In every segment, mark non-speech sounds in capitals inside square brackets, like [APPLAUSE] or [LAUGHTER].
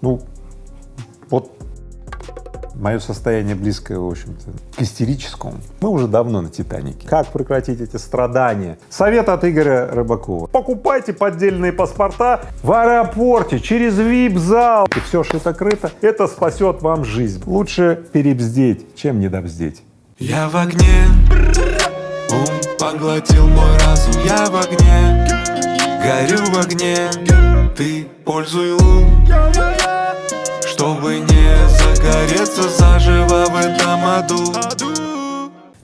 Ну, вот мое состояние близкое, в общем-то, к истерическому. Мы уже давно на «Титанике». Как прекратить эти страдания? Совет от Игоря Рыбакова. Покупайте поддельные паспорта в аэропорте через вип-зал. И все шито-крыто. Это спасет вам жизнь. Лучше перебздеть, чем недобздеть. Я в огне, ум поглотил мой разум Я в огне, горю в огне. Ты пользуй лун, чтобы не загореться заживо в этом аду.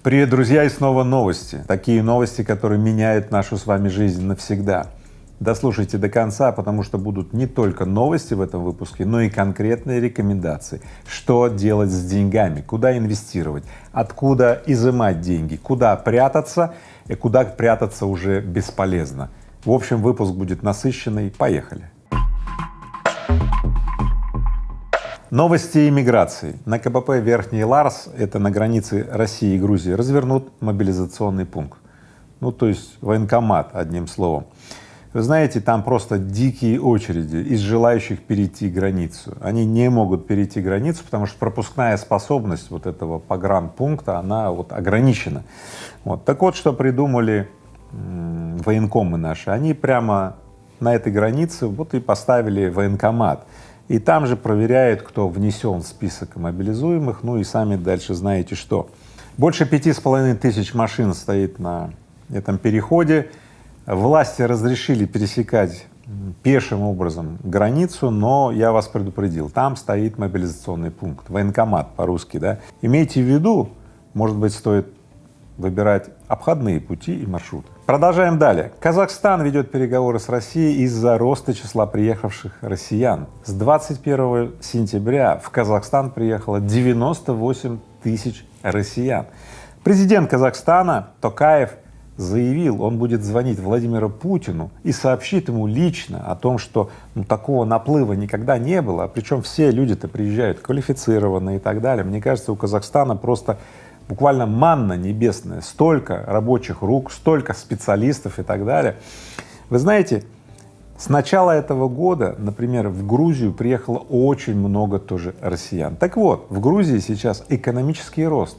Привет, друзья, и снова новости. Такие новости, которые меняют нашу с вами жизнь навсегда. Дослушайте до конца, потому что будут не только новости в этом выпуске, но и конкретные рекомендации, что делать с деньгами, куда инвестировать, откуда изымать деньги, куда прятаться? И куда прятаться уже бесполезно. В общем, выпуск будет насыщенный. Поехали! Новости иммиграции. На КПП Верхний Ларс, это на границе России и Грузии, развернут мобилизационный пункт. Ну, то есть военкомат, одним словом. Вы знаете, там просто дикие очереди из желающих перейти границу. Они не могут перейти границу, потому что пропускная способность вот этого погранпункта, она вот ограничена. Вот. Так вот, что придумали военкомы наши, они прямо на этой границе вот и поставили военкомат. И там же проверяют, кто внесен в список мобилизуемых, ну и сами дальше знаете что. Больше пяти с половиной тысяч машин стоит на этом переходе, Власти разрешили пересекать пешим образом границу, но я вас предупредил, там стоит мобилизационный пункт, военкомат по-русски, да. Имейте в виду, может быть, стоит выбирать обходные пути и маршруты. Продолжаем далее. Казахстан ведет переговоры с Россией из-за роста числа приехавших россиян. С 21 сентября в Казахстан приехало 98 тысяч россиян. Президент Казахстана Токаев заявил, он будет звонить Владимиру Путину и сообщит ему лично о том, что ну, такого наплыва никогда не было, причем все люди-то приезжают квалифицированные и так далее. Мне кажется, у Казахстана просто буквально манна небесная, столько рабочих рук, столько специалистов и так далее. Вы знаете, с начала этого года, например, в Грузию приехало очень много тоже россиян. Так вот, в Грузии сейчас экономический рост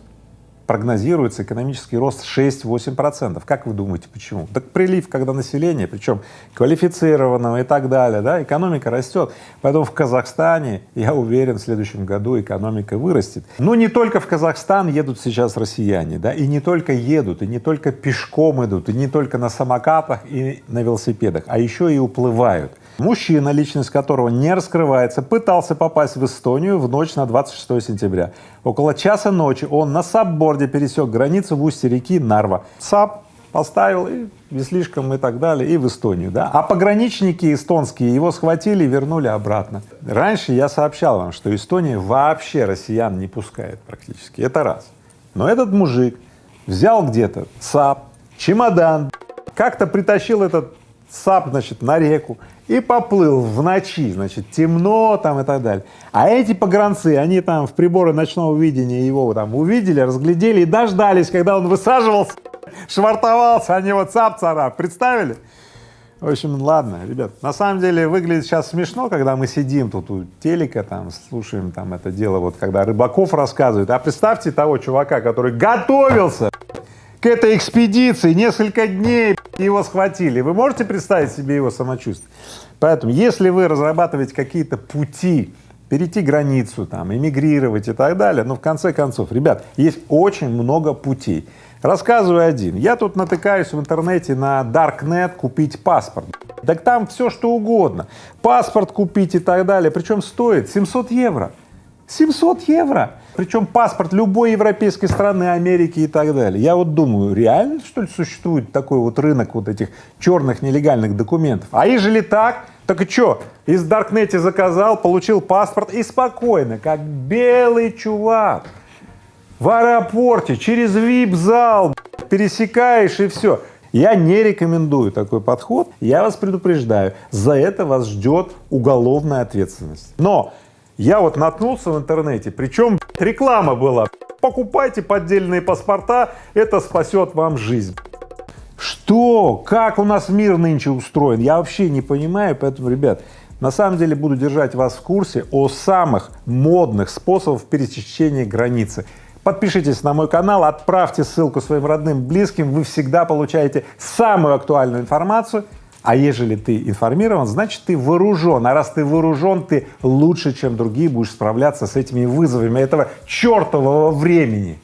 прогнозируется экономический рост 6-8 процентов. Как вы думаете, почему? Так прилив, когда население, причем квалифицированного и так далее, да, экономика растет. Поэтому в Казахстане, я уверен, в следующем году экономика вырастет. Но не только в Казахстан едут сейчас россияне, да, и не только едут, и не только пешком идут, и не только на самокатах и на велосипедах, а еще и уплывают. Мужчина, личность которого не раскрывается, пытался попасть в Эстонию в ночь на 26 сентября. Около часа ночи он на сапборде пересек границу в устье реки Нарва. Сап поставил и веслишком и так далее, и в Эстонию, да. А пограничники эстонские его схватили и вернули обратно. Раньше я сообщал вам, что Эстония вообще россиян не пускает практически, это раз. Но этот мужик взял где-то САП, чемодан, как-то притащил этот САП, значит, на реку и поплыл в ночи, значит, темно там и так далее. А эти погранцы, они там в приборы ночного видения его там увидели, разглядели и дождались, когда он высаживался, швартовался, они вот цап-царап, представили? В общем, ладно, ребят, на самом деле выглядит сейчас смешно, когда мы сидим тут у телека, там, слушаем там это дело, вот когда Рыбаков рассказывает, а представьте того чувака, который готовился к этой экспедиции, несколько дней его схватили. Вы можете представить себе его самочувствие? Поэтому, если вы разрабатываете какие-то пути, перейти границу, там, эмигрировать и так далее, но в конце концов, ребят, есть очень много путей. Рассказываю один. Я тут натыкаюсь в интернете на Darknet купить паспорт. Так там все что угодно. Паспорт купить и так далее. Причем стоит 700 евро. 700 евро! Причем паспорт любой европейской страны, Америки и так далее. Я вот думаю, реально что ли существует такой вот рынок вот этих черных нелегальных документов? А ежели так, так и что, из Даркнете заказал, получил паспорт и спокойно, как белый чувак, в аэропорте, через вип-зал пересекаешь и все. Я не рекомендую такой подход, я вас предупреждаю, за это вас ждет уголовная ответственность. Но я вот наткнулся в интернете, причем реклама была. Покупайте поддельные паспорта, это спасет вам жизнь. Что? Как у нас мир нынче устроен? Я вообще не понимаю, поэтому, ребят, На самом деле буду держать вас в курсе о самых модных способах пересечения границы. Подпишитесь на мой канал, отправьте ссылку своим родным, близким, вы всегда получаете самую актуальную информацию а ежели ты информирован, значит, ты вооружен. А раз ты вооружен, ты лучше, чем другие будешь справляться с этими вызовами этого чертового времени.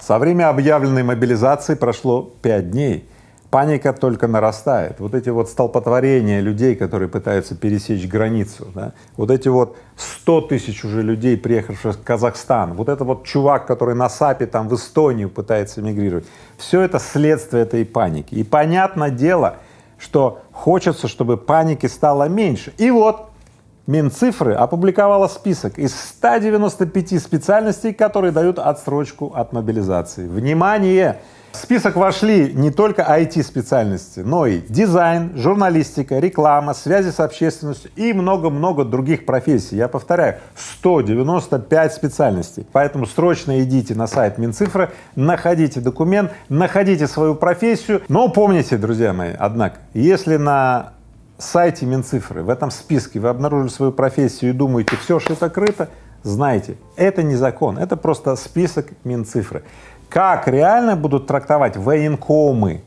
Со времени объявленной мобилизации прошло пять дней паника только нарастает. Вот эти вот столпотворения людей, которые пытаются пересечь границу, да, вот эти вот 100 тысяч уже людей, приехавших в Казахстан, вот это вот чувак, который на САПе там в Эстонию пытается мигрировать, все это следствие этой паники. И понятное дело, что хочется, чтобы паники стало меньше. И вот Минцифры опубликовала список из 195 специальностей, которые дают отсрочку от мобилизации. Внимание! В список вошли не только IT-специальности, но и дизайн, журналистика, реклама, связи с общественностью и много-много других профессий. Я повторяю, 195 специальностей. Поэтому срочно идите на сайт Минцифры, находите документ, находите свою профессию. Но помните, друзья мои, однако, если на сайте Минцифры в этом списке вы обнаружили свою профессию и думаете, все шито-крыто, знайте, это не закон, это просто список Минцифры. Как реально будут трактовать военкомы,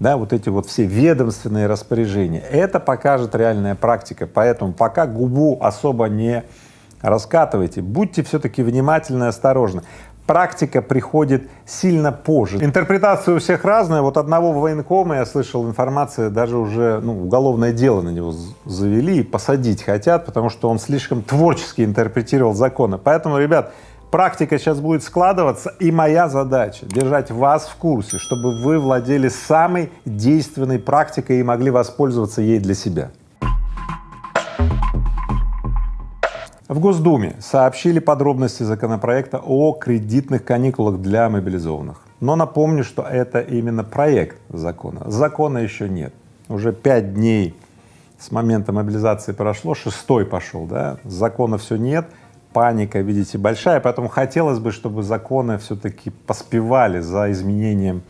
да, вот эти вот все ведомственные распоряжения, это покажет реальная практика, поэтому пока губу особо не раскатывайте, будьте все-таки внимательны и осторожны. Практика приходит сильно позже. Интерпретация у всех разная. Вот одного военкома я слышал информация, даже уже ну, уголовное дело на него завели и посадить хотят, потому что он слишком творчески интерпретировал законы. Поэтому, ребят, Практика сейчас будет складываться, и моя задача — держать вас в курсе, чтобы вы владели самой действенной практикой и могли воспользоваться ей для себя. В Госдуме сообщили подробности законопроекта о кредитных каникулах для мобилизованных. Но напомню, что это именно проект закона. Закона еще нет. Уже пять дней с момента мобилизации прошло, шестой пошел, да, закона все нет, паника, видите, большая, поэтому хотелось бы, чтобы законы все-таки поспевали за изменением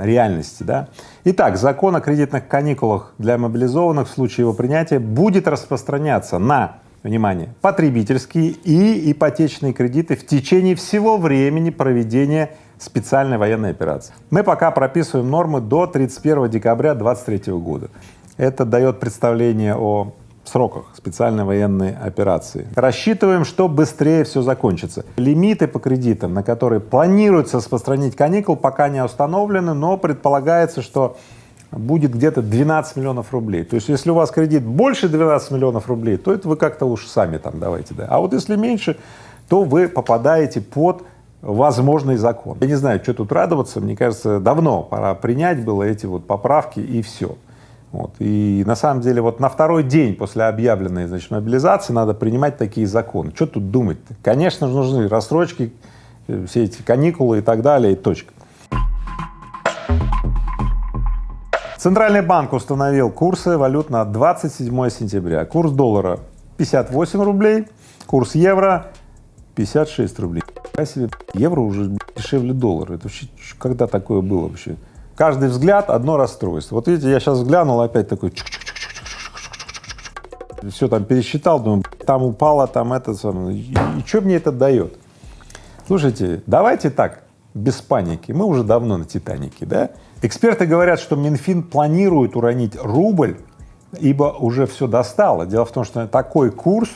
реальности, да. Итак, закон о кредитных каникулах для мобилизованных в случае его принятия будет распространяться на, внимание, потребительские и ипотечные кредиты в течение всего времени проведения специальной военной операции. Мы пока прописываем нормы до 31 декабря 2023 года. Это дает представление о сроках специальной военной операции. Рассчитываем, что быстрее все закончится. Лимиты по кредитам, на которые планируется распространить каникул, пока не установлены, но предполагается, что будет где-то 12 миллионов рублей. То есть, если у вас кредит больше 12 миллионов рублей, то это вы как-то уж сами там давайте, да. А вот если меньше, то вы попадаете под возможный закон. Я не знаю, что тут радоваться, мне кажется, давно пора принять было эти вот поправки и все. Вот. И на самом деле вот на второй день после объявленной значит, мобилизации надо принимать такие законы. Что тут думать-то? Конечно же нужны рассрочки, э, все эти каникулы и так далее, и точка. Центральный банк установил курсы валют на 27 сентября. Курс доллара 58 рублей, курс евро 56 рублей. Себе евро уже дешевле доллара. Это вообще когда такое было вообще? Каждый взгляд — одно расстройство. Вот видите, я сейчас взглянул, опять такой все там пересчитал, думаю, там упало, там это, и, и что мне это дает? Слушайте, давайте так, без паники, мы уже давно на Титанике, да? Эксперты говорят, что Минфин планирует уронить рубль, ибо уже все достало. Дело в том, что такой курс,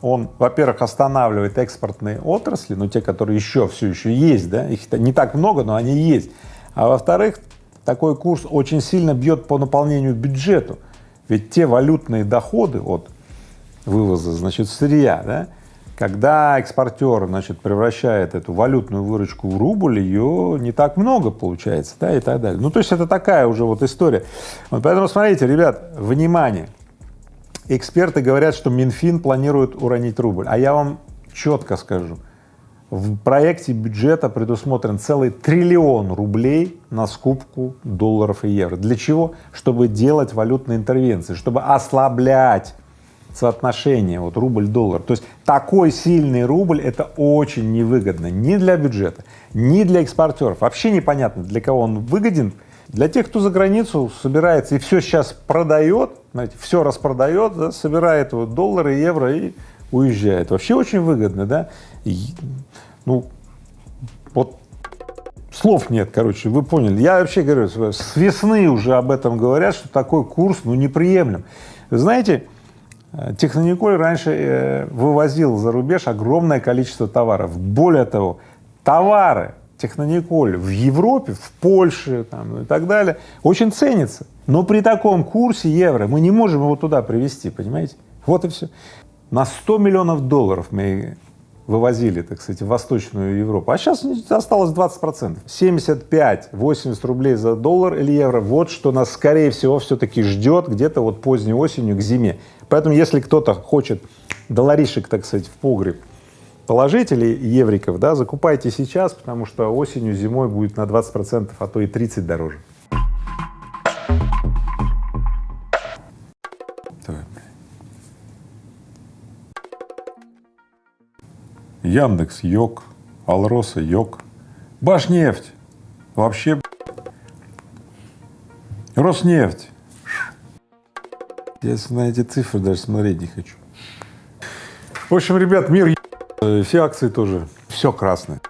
он, во-первых, останавливает экспортные отрасли, ну, те, которые еще все еще есть, да, их не так много, но они есть. А во-вторых, такой курс очень сильно бьет по наполнению бюджету. Ведь те валютные доходы от вывоза, значит, сырья, да, когда экспортер, значит, превращает эту валютную выручку в рубль, ее не так много получается, да, и так далее. Ну, то есть это такая уже вот история. Вот поэтому смотрите, ребят, внимание, эксперты говорят, что Минфин планирует уронить рубль, а я вам четко скажу — в проекте бюджета предусмотрен целый триллион рублей на скупку долларов и евро. Для чего? Чтобы делать валютные интервенции, чтобы ослаблять соотношение вот рубль-доллар. То есть такой сильный рубль — это очень невыгодно ни для бюджета, ни для экспортеров. Вообще непонятно, для кого он выгоден, Для тех, кто за границу собирается и все сейчас продает, знаете, все распродает, да, собирает вот доллары, евро и уезжает. Вообще очень выгодно, да? И, ну, вот слов нет, короче, вы поняли. Я вообще говорю, с весны уже об этом говорят, что такой курс, ну, неприемлем. Знаете, э, Технониколь раньше э, вывозил за рубеж огромное количество товаров. Более того, товары Технониколь в Европе, в Польше там, и так далее очень ценится. Но при таком курсе евро мы не можем его туда привезти, понимаете? Вот и все. На 100 миллионов долларов мы вывозили, так сказать, в Восточную Европу, а сейчас осталось 20 процентов. 75-80 рублей за доллар или евро, вот что нас, скорее всего, все-таки ждет где-то вот поздней осенью к зиме. Поэтому, если кто-то хочет долларишек, так сказать, в погреб положить или евриков, да, закупайте сейчас, потому что осенью, зимой будет на 20 процентов, а то и 30 дороже. Яндекс, Йог, Алроса, Йог, Башнефть, вообще Роснефть. Я на эти цифры даже смотреть не хочу. В общем, ребят, мир все акции тоже, все красное.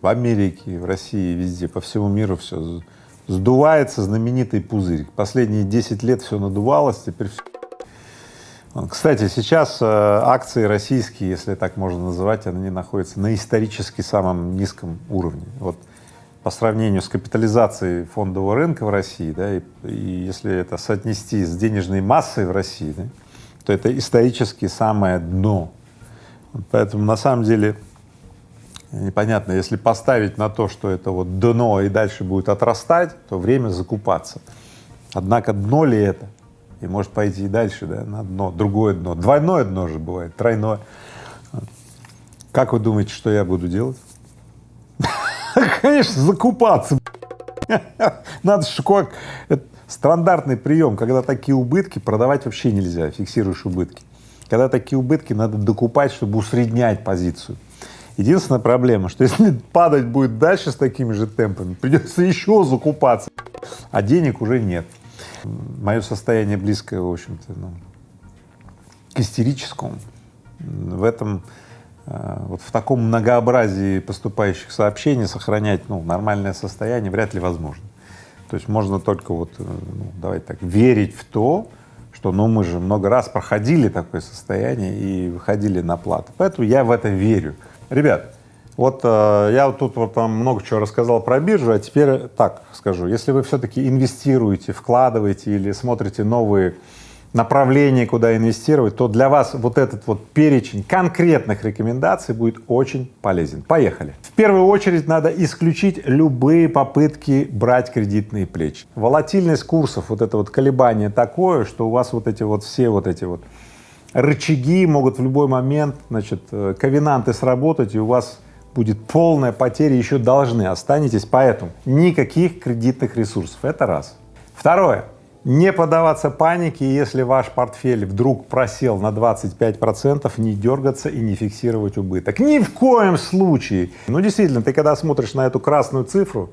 В Америке, в России, везде, по всему миру все сдувается знаменитый пузырь. Последние 10 лет все надувалось, теперь все кстати, сейчас э, акции российские, если так можно называть, они находятся на исторически самом низком уровне. Вот по сравнению с капитализацией фондового рынка в России, да, и, и если это соотнести с денежной массой в России, да, то это исторически самое дно. Поэтому на самом деле непонятно, если поставить на то, что это вот дно и дальше будет отрастать, то время закупаться. Однако дно ли это? И может пойти и дальше, да, на дно, другое дно, двойное дно же бывает, тройное. Как вы думаете, что я буду делать? [LAUGHS] Конечно, закупаться. Надо как стандартный прием, когда такие убытки продавать вообще нельзя, фиксируешь убытки. Когда такие убытки, надо докупать, чтобы усреднять позицию. Единственная проблема, что если [LAUGHS] падать будет дальше с такими же темпами, придется еще закупаться, а денег уже нет. Мое состояние близкое, в общем-то, ну, к истерическому. В этом, э, вот в таком многообразии поступающих сообщений сохранять, ну, нормальное состояние вряд ли возможно. То есть можно только вот, э, ну, давайте так, верить в то, что, ну, мы же много раз проходили такое состояние и выходили на плату. Поэтому я в это верю. Ребят, вот э, я тут вот там много чего рассказал про биржу, а теперь так скажу. Если вы все-таки инвестируете, вкладываете или смотрите новые направления, куда инвестировать, то для вас вот этот вот перечень конкретных рекомендаций будет очень полезен. Поехали. В первую очередь надо исключить любые попытки брать кредитные плечи. Волатильность курсов, вот это вот колебание такое, что у вас вот эти вот все вот эти вот рычаги могут в любой момент, значит, э, ковенанты сработать, и у вас будет полная потеря, еще должны останетесь, поэтому никаких кредитных ресурсов, это раз. Второе, не поддаваться панике, если ваш портфель вдруг просел на 25 процентов, не дергаться и не фиксировать убыток. Ни в коем случае. Ну, действительно, ты когда смотришь на эту красную цифру,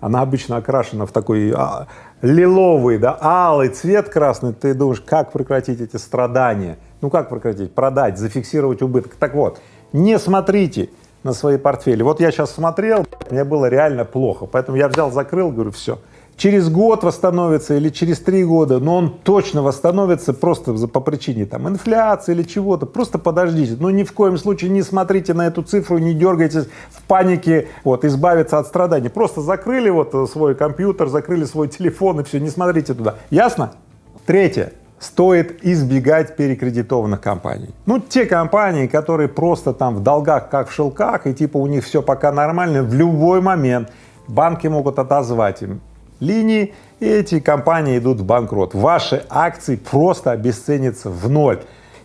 она обычно окрашена в такой а, лиловый, да, алый цвет красный, ты думаешь, как прекратить эти страдания? Ну, как прекратить? Продать, зафиксировать убыток. Так вот, не смотрите на свои портфели. Вот я сейчас смотрел, мне было реально плохо, поэтому я взял, закрыл, говорю, все. Через год восстановится или через три года, но он точно восстановится просто по причине там инфляции или чего-то, просто подождите, но ни в коем случае не смотрите на эту цифру, не дергайтесь в панике, вот, избавиться от страданий, просто закрыли вот свой компьютер, закрыли свой телефон и все, не смотрите туда, ясно? Третье, стоит избегать перекредитованных компаний. Ну, те компании, которые просто там в долгах, как в шелках, и типа у них все пока нормально, в любой момент банки могут отозвать им линии, и эти компании идут в банкрот. Ваши акции просто обесценятся в ноль.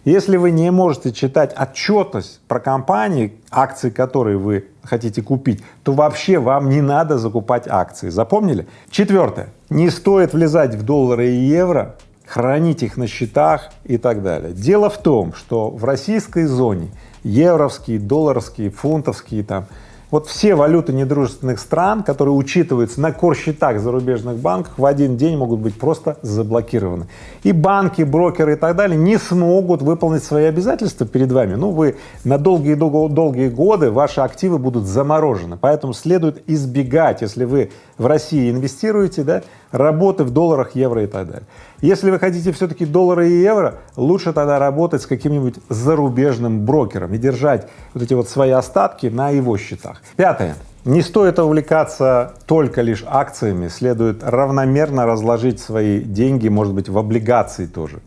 Если вы не можете читать отчетность про компании, акции которые вы хотите купить, то вообще вам не надо закупать акции. Запомнили? Четвертое. Не стоит влезать в доллары и евро хранить их на счетах и так далее. Дело в том, что в российской зоне евровские, долларовские, фунтовские там вот все валюты недружественных стран, которые учитываются на корсчетах зарубежных банков, в один день могут быть просто заблокированы. И банки, брокеры и так далее не смогут выполнить свои обязательства перед вами. Ну, вы на долгие-долгие годы ваши активы будут заморожены. Поэтому следует избегать, если вы в России инвестируете, да, работы в долларах, евро и так далее. Если вы хотите все-таки доллары и евро, лучше тогда работать с каким-нибудь зарубежным брокером и держать вот эти вот свои остатки на его счетах. Пятое. Не стоит увлекаться только лишь акциями, следует равномерно разложить свои деньги, может быть, в облигации тоже.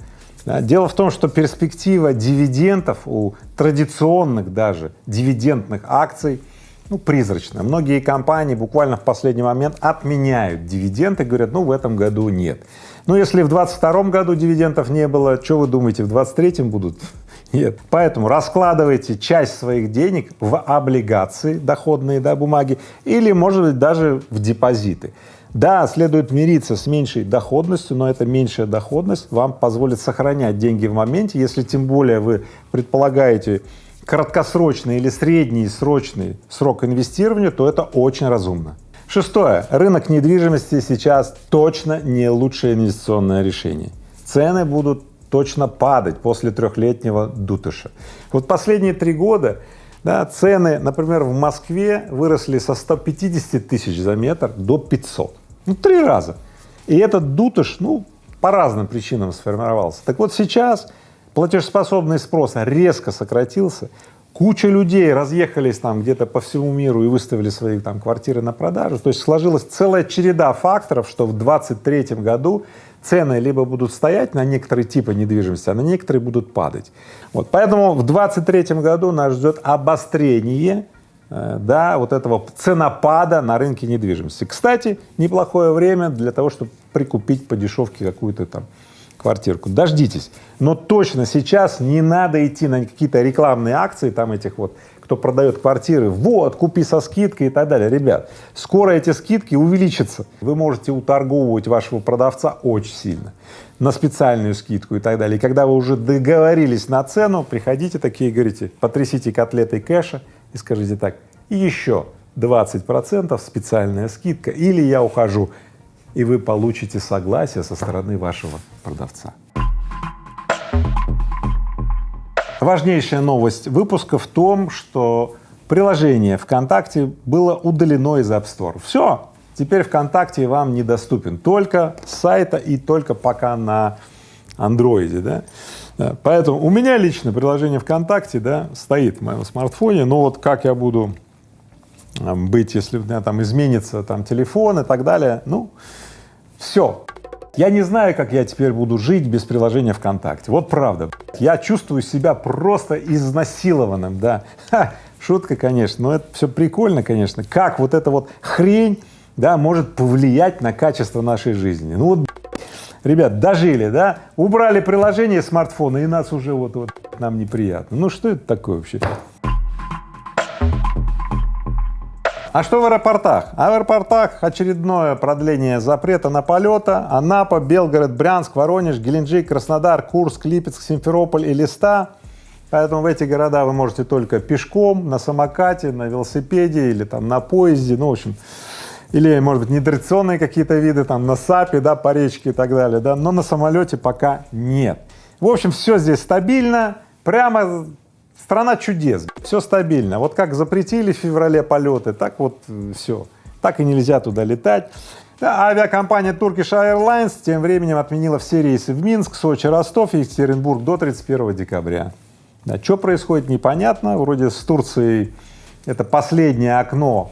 Дело в том, что перспектива дивидендов у традиционных даже дивидендных акций ну, призрачно. Многие компании буквально в последний момент отменяют дивиденды, говорят, ну, в этом году нет. Ну, если в 22 году дивидендов не было, что вы думаете, в 23 будут? [LAUGHS] Нет. Поэтому раскладывайте часть своих денег в облигации, доходные да, бумаги, или, может быть, даже в депозиты. Да, следует мириться с меньшей доходностью, но эта меньшая доходность вам позволит сохранять деньги в моменте, если тем более вы предполагаете краткосрочный или средний срочный срок инвестирования, то это очень разумно. Шестое. Рынок недвижимости сейчас точно не лучшее инвестиционное решение. Цены будут точно падать после трехлетнего дутыша. Вот последние три года да, цены, например, в Москве выросли со 150 тысяч за метр до 500. Ну, три раза. И этот дутыш, ну, по разным причинам сформировался. Так вот сейчас платежеспособный спрос резко сократился, куча людей разъехались там где-то по всему миру и выставили свои там квартиры на продажу, то есть сложилась целая череда факторов, что в 23 году цены либо будут стоять на некоторые типы недвижимости, а на некоторые будут падать. Вот, поэтому в 23 году нас ждет обострение э, да, вот этого ценопада на рынке недвижимости. Кстати, неплохое время для того, чтобы прикупить по дешевке какую-то там квартирку. Дождитесь. Но точно сейчас не надо идти на какие-то рекламные акции там этих вот, кто продает квартиры, вот, купи со скидкой и так далее. Ребят, скоро эти скидки увеличатся. Вы можете уторговывать вашего продавца очень сильно на специальную скидку и так далее. И когда вы уже договорились на цену, приходите такие, говорите, потрясите котлетой кэша и скажите так, и еще 20 процентов специальная скидка, или я ухожу и вы получите согласие со стороны вашего продавца. Важнейшая новость выпуска в том, что приложение ВКонтакте было удалено из App Store. Все, теперь ВКонтакте вам недоступен только с сайта и только пока на андроиде, да? да. Поэтому у меня лично приложение ВКонтакте, да, стоит в моем смартфоне, но вот как я буду быть, если у меня там изменится там телефон и так далее, ну, все. Я не знаю, как я теперь буду жить без приложения ВКонтакте. Вот правда. Я чувствую себя просто изнасилованным, да. Ха, шутка, конечно, но это все прикольно, конечно. Как вот эта вот хрень, да, может повлиять на качество нашей жизни. Ну вот, ребят, дожили, да, убрали приложение смартфона, и нас уже вот, вот нам неприятно. Ну что это такое вообще? А что в аэропортах? А в аэропортах очередное продление запрета на полеты. Анапа, Белгород, Брянск, Воронеж, Геленджик, Краснодар, Курск, Липецк, Симферополь и Листа. Поэтому в эти города вы можете только пешком, на самокате, на велосипеде или там на поезде, ну, в общем, или, может быть, нетрадиционные какие-то виды, там, на САПе, да, по речке и так далее, да, но на самолете пока нет. В общем, все здесь стабильно, прямо Страна чудес, все стабильно. Вот как запретили в феврале полеты, так вот э, все. Так и нельзя туда летать. Да, авиакомпания Turkish Airlines тем временем отменила все рейсы в Минск, Сочи, Ростов и Екатеринбург до 31 декабря. Да, что происходит, непонятно. Вроде с Турцией это последнее окно,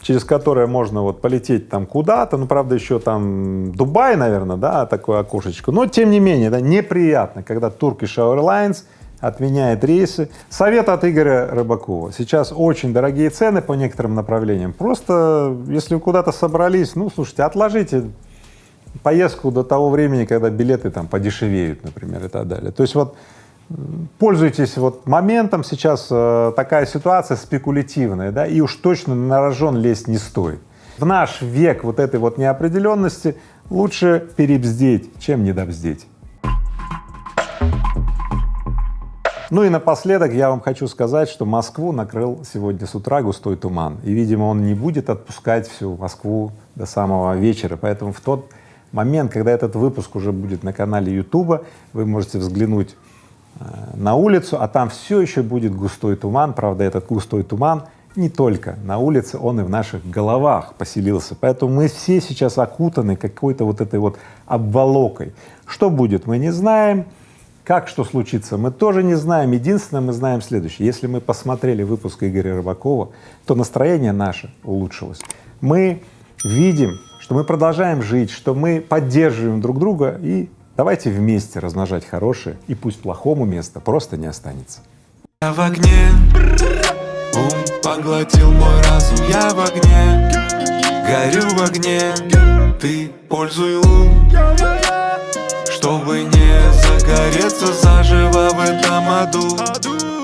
через которое можно вот полететь там куда-то, ну, правда, еще там Дубай, наверное, да, такое окошечко, но тем не менее, да, неприятно, когда Turkish Airlines отменяет рейсы. Совет от Игоря Рыбакова. Сейчас очень дорогие цены по некоторым направлениям. Просто, если вы куда-то собрались, ну, слушайте, отложите поездку до того времени, когда билеты там подешевеют, например, и так далее. То есть вот пользуйтесь вот моментом, сейчас э, такая ситуация спекулятивная, да, и уж точно на рожон лезть не стоит. В наш век вот этой вот неопределенности лучше перебздеть, чем недобздеть. Ну и напоследок я вам хочу сказать, что Москву накрыл сегодня с утра густой туман, и, видимо, он не будет отпускать всю Москву до самого вечера, поэтому в тот момент, когда этот выпуск уже будет на канале Ютуба, вы можете взглянуть э, на улицу, а там все еще будет густой туман, правда, этот густой туман не только на улице, он и в наших головах поселился. Поэтому мы все сейчас окутаны какой-то вот этой вот обволокой. Что будет, мы не знаем, как что случится, мы тоже не знаем. Единственное, мы знаем следующее. Если мы посмотрели выпуск Игоря Рыбакова, то настроение наше улучшилось. Мы видим, что мы продолжаем жить, что мы поддерживаем друг друга и давайте вместе размножать хорошее, и пусть плохому места просто не останется. Я в огне, ум поглотил мой разум, я в огне, горю в огне, ты пользуй ум, чтобы не загореться заживо в этом аду.